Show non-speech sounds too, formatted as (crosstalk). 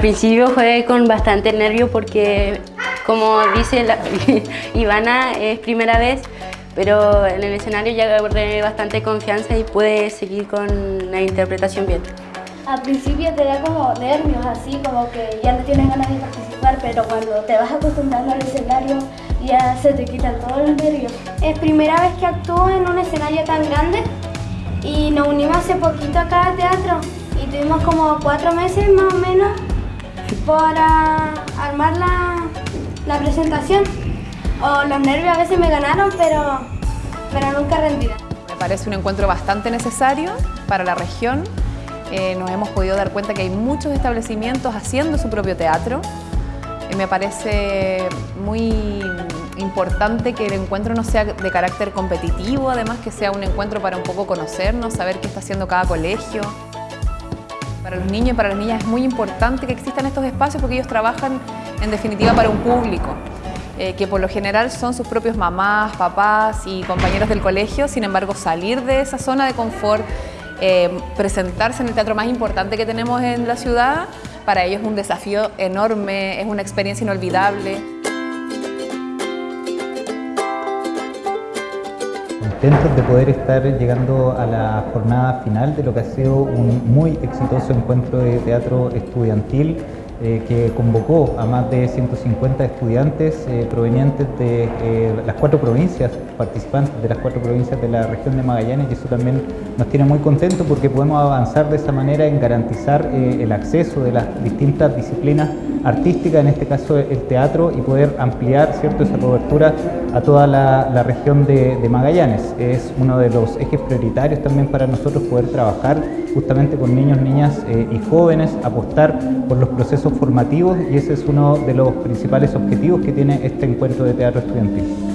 principio fue con bastante nervio porque, como dice la, (laughs) Ivana, es primera vez, pero en el escenario ya agarré bastante confianza y pude seguir con la interpretación bien. Al principio te da como nervios, así como que ya no tienes ganas de participar, pero cuando te vas acostumbrando al escenario ya se te quitan todos los nervios. Es primera vez que actúo en un escenario tan grande y nos unimos hace poquito acá al teatro y tuvimos como cuatro meses más o menos para armar la, la presentación. O los nervios a veces me ganaron, pero, pero nunca rendida. Me parece un encuentro bastante necesario para la región. Eh, nos hemos podido dar cuenta que hay muchos establecimientos haciendo su propio teatro. Eh, me parece muy importante que el encuentro no sea de carácter competitivo, además que sea un encuentro para un poco conocernos, saber qué está haciendo cada colegio. Para los niños y para las niñas es muy importante que existan estos espacios porque ellos trabajan en definitiva para un público. Eh, que por lo general son sus propios mamás, papás y compañeros del colegio, sin embargo salir de esa zona de confort, eh, presentarse en el teatro más importante que tenemos en la ciudad, para ellos es un desafío enorme, es una experiencia inolvidable. Contentos de poder estar llegando a la jornada final de lo que ha sido un muy exitoso encuentro de teatro estudiantil eh, que convocó a más de 150 estudiantes eh, provenientes de eh, las cuatro provincias, participantes de las cuatro provincias de la región de Magallanes y eso también nos tiene muy contentos porque podemos avanzar de esa manera en garantizar el acceso de las distintas disciplinas artísticas, en este caso el teatro, y poder ampliar ¿cierto? esa cobertura a toda la, región de, de Magallanes. Es uno de los ejes prioritarios también para nosotros poder trabajar justamente con niños, niñas y jóvenes, apostar por los procesos formativos y ese es uno de los principales objetivos que tiene este encuentro de teatro estudiantil.